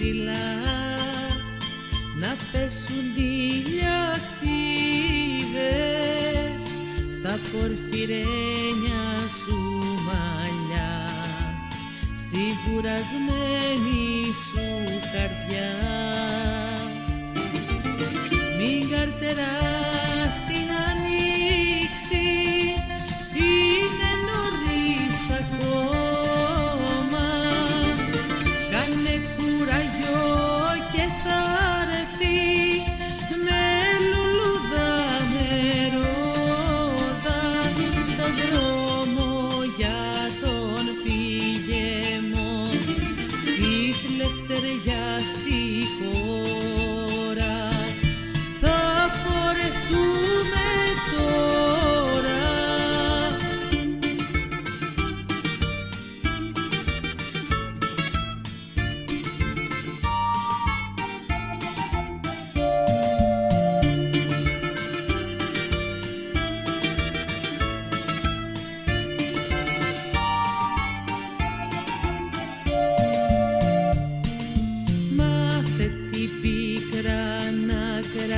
ψηλά να πέσουν τηλιακτίδες στα πορφυρένια σου μαλλιά. Στη κουρασμένη σου καρδιά. Μην καρτεράς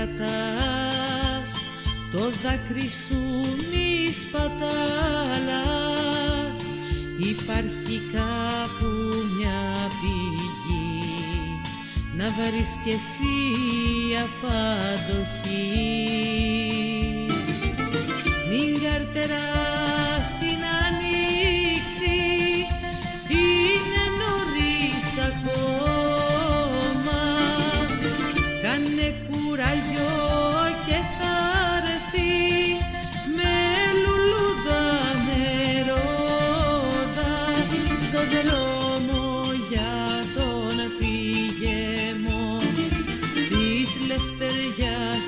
κρατάς. Το δάκρυ σου μη σπατάλας Υπάρχει κάπου μια πηγή. Να βρεις κι εσύ απαντοχή μην καρτεράς την ανοίξη είναι νωρίς ακόμα. Κάνε κουράγιο και θα ρεθεί με λουλούδα μερόδα στον δρόμο για τον πήγεμο της λευτεριάς.